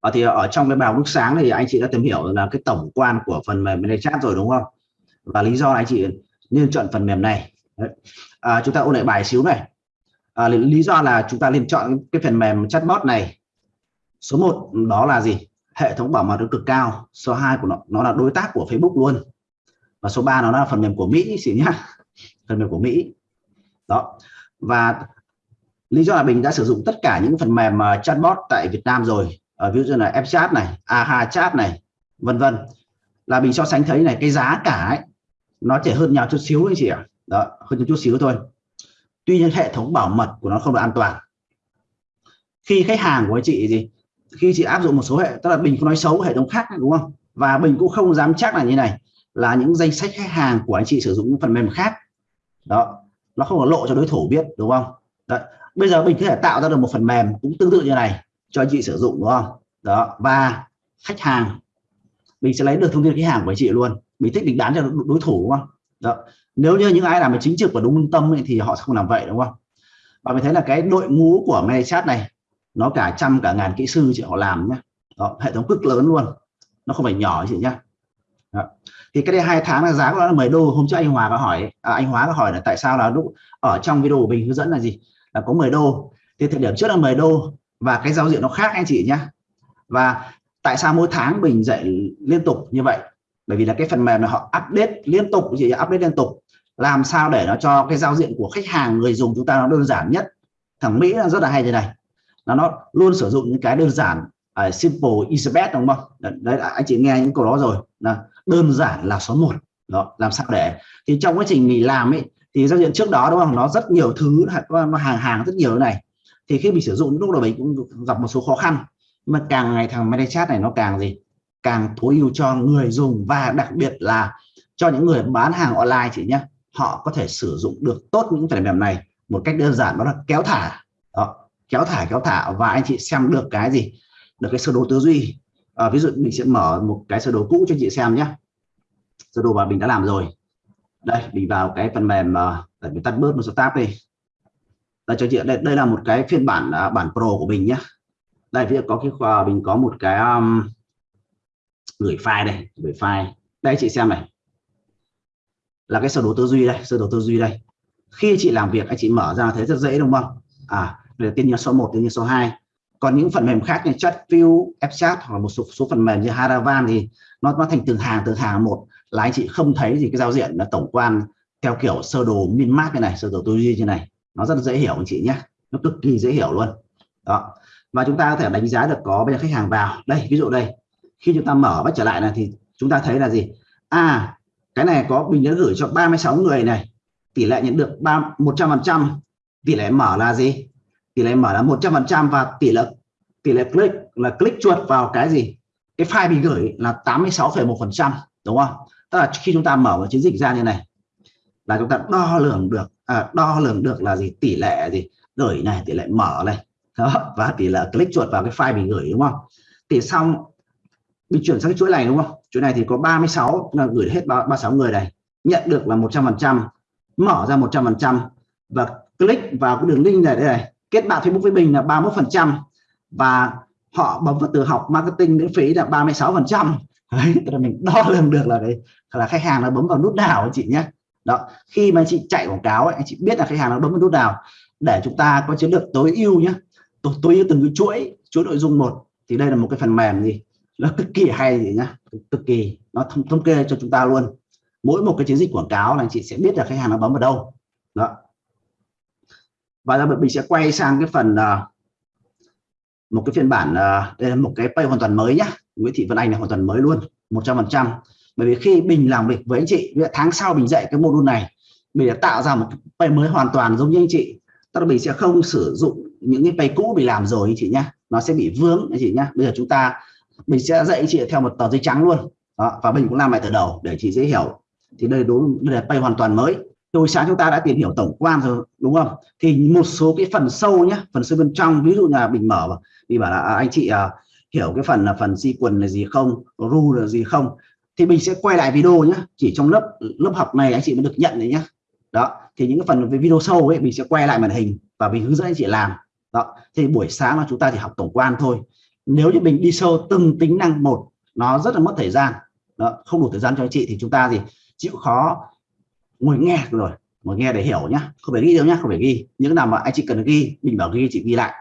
à, thì ở trong cái bài lúc sáng thì anh chị đã tìm hiểu là cái tổng quan của phần mềm chat rồi đúng không? Và lý do anh chị nên chọn phần mềm này. À, chúng ta ôn lại bài xíu này. À, lý do là chúng ta nên chọn cái phần mềm chatbot này. Số 1 đó là gì? Hệ thống bảo mật cực cao. Số 2 của nó nó là đối tác của Facebook luôn. Và số 3 nó là phần mềm của Mỹ chị nhá. Phần mềm của Mỹ. Đó. Và lý do là mình đã sử dụng tất cả những phần mềm à, chatbot tại Việt Nam rồi ở ví dụ như là Fchat này AHA chat này, vân vân. Là mình so sánh thấy này, cái giá cả ấy, nó chỉ hơn nhau chút xíu anh chị ạ. Đó, hơn chút xíu thôi. Tuy nhiên hệ thống bảo mật của nó không được an toàn. Khi khách hàng của anh chị gì, khi chị áp dụng một số hệ, tức là mình không nói xấu hệ thống khác, đúng không? Và mình cũng không dám chắc là như này, là những danh sách khách hàng của anh chị sử dụng những phần mềm khác. Đó, nó không có lộ cho đối thủ biết, đúng không? Đấy. bây giờ mình có thể tạo ra được một phần mềm cũng tương tự như này cho anh chị sử dụng đúng không? Đó và khách hàng mình sẽ lấy được thông tin khách hàng của chị luôn. Mình thích định bán cho đối thủ đúng không? Đó nếu như những ai làm chính trực và đúng lương tâm ấy, thì họ sẽ không làm vậy đúng không? Và mình thấy là cái đội ngũ của ManyChat này nó cả trăm cả ngàn kỹ sư chị họ làm nhé đó, hệ thống cực lớn luôn. Nó không phải nhỏ chị nhá. Đó. thì cái đây hai tháng là giá của nó là 10 đô. Hôm trước anh Hòa có hỏi à, anh Hóa có hỏi là tại sao là lúc ở trong video của mình hướng dẫn là gì? Là có 10 đô. Thì thời điểm trước là 10 đô và cái giao diện nó khác anh chị nhá. Và tại sao mỗi tháng mình dạy liên tục như vậy? Bởi vì là cái phần mềm này họ update liên tục gì update liên tục. Làm sao để nó cho cái giao diện của khách hàng người dùng chúng ta nó đơn giản nhất? Thằng Mỹ rất là hay thế này. Là nó luôn sử dụng những cái đơn giản uh, simple is best đúng không? Đấy anh chị nghe những câu đó rồi. Là đơn giản là số 1 đó làm sao để? Thì trong quá trình mình làm ấy thì giao diện trước đó đúng không? Nó rất nhiều thứ nó hàng hàng rất nhiều này thì khi mình sử dụng lúc đầu mình cũng gặp một số khó khăn. Mà càng ngày thằng MetaChat này nó càng gì? Càng tối ưu cho người dùng và đặc biệt là cho những người bán hàng online chị nhé họ có thể sử dụng được tốt những phần mềm này một cách đơn giản đó là kéo thả. Đó, kéo thả kéo thả và anh chị xem được cái gì? Được cái sơ đồ tư duy. À, ví dụ mình sẽ mở một cái sơ đồ cũ cho chị xem nhé sơ đồ mà mình đã làm rồi. Đây mình vào cái phần mềm ờ, để mình tắt bớt một số tab đi đây cho chị đây, đây là một cái phiên bản uh, bản pro của mình nhé đây ví dụ có cái uh, mình có một cái um, gửi file đây gửi file. Đây chị xem này. Là cái sơ đồ tư duy đây sơ đồ tư duy đây. Khi chị làm việc anh chị mở ra thấy rất dễ đúng không? À đây tiên nhân số 1 tiên nhân số 2 còn những phần mềm khác như Chatview, Fchat hoặc là một số, số phần mềm như Haravan thì nó nó thành từng hàng từng hàng một. Là anh chị không thấy gì cái giao diện là tổng quan theo kiểu sơ đồ min mát như này sơ đồ tư duy như này nó rất dễ hiểu anh chị nhé. Nó cực kỳ dễ hiểu luôn. Đó. Và chúng ta có thể đánh giá được có bây giờ khách hàng vào. Đây ví dụ đây. Khi chúng ta mở bắt trở lại này thì chúng ta thấy là gì? À cái này có mình đã gửi cho 36 người này. Tỷ lệ nhận được ba 100 phần trăm. Tỷ lệ mở là gì? Tỷ lệ mở là 100 phần trăm và tỷ lệ tỷ lệ click là click chuột vào cái gì? Cái file bị gửi là 86,1 phần trăm đúng không? Tức là khi chúng ta mở một chiến dịch ra như này là chúng ta đo lường được à, đo lường được là gì? Tỷ lệ gì? Gửi này tỷ lệ mở này. Đó và tỷ lệ click chuột vào cái file mình gửi đúng không? Thì xong mình chuyển sang cái chuỗi này đúng không? Chuỗi này thì có 36 là gửi hết 36 người này. Nhận được là 100 phần trăm mở ra 100 phần trăm và click vào cái đường link này đây này. Kết bạn Facebook với mình là 31 phần trăm và họ bấm vào từ học marketing miễn phí là 36 phần trăm. Đấy tức là mình đo lường được là đấy là khách hàng nó bấm vào nút nào chị nhé đó khi mà anh chị chạy quảng cáo ấy, anh chị biết là khách hàng nó bấm vào nút nào để chúng ta có chiến lược tối ưu nhé tối, tối ưu từng cái chuỗi chuỗi nội dung một thì đây là một cái phần mềm gì? Nó cực kỳ hay gì nhá cực kỳ nó thống, thống kê cho chúng ta luôn. Mỗi một cái chiến dịch quảng cáo là anh chị sẽ biết là khách hàng nó bấm vào đâu. Đó. Và giờ mình sẽ quay sang cái phần uh, một cái phiên bản uh, đây là một cái pay hoàn toàn mới nhá. Nguyễn Thị Vân Anh là hoàn toàn mới luôn 100 phần trăm bởi vì khi mình làm việc với anh chị tháng sau mình dạy cái module này mình đã tạo ra một pay mới hoàn toàn giống như anh chị. Tức là mình sẽ không sử dụng những cái pay cũ mình làm rồi anh chị nhá. Nó sẽ bị vướng anh chị nhá. Bây giờ chúng ta mình sẽ dạy anh chị theo một tờ giấy trắng luôn. Đó, và mình cũng làm lại từ đầu để chị dễ hiểu. Thì đây đúng đây là pay hoàn toàn mới. Hồi sáng chúng ta đã tìm hiểu tổng quan rồi đúng không? Thì một số cái phần sâu nhé phần sâu bên trong ví dụ là mình mở mình bảo là à, anh chị à, hiểu cái phần là phần sequence là gì không? Ru là gì không? Thì mình sẽ quay lại video nhé chỉ trong lớp lớp học này anh chị mới được nhận đấy nhé đó thì những cái phần về video sâu ấy mình sẽ quay lại màn hình và mình hướng dẫn anh chị làm. Đó thì buổi sáng là chúng ta chỉ học tổng quan thôi. Nếu như mình đi sâu từng tính năng một nó rất là mất thời gian. Đó, không đủ thời gian cho anh chị thì chúng ta gì chịu khó ngồi nghe rồi. Ngồi nghe để hiểu nhá. Không phải ghi đâu nhá không phải ghi. Những nào mà anh chị cần ghi mình bảo ghi chị ghi lại.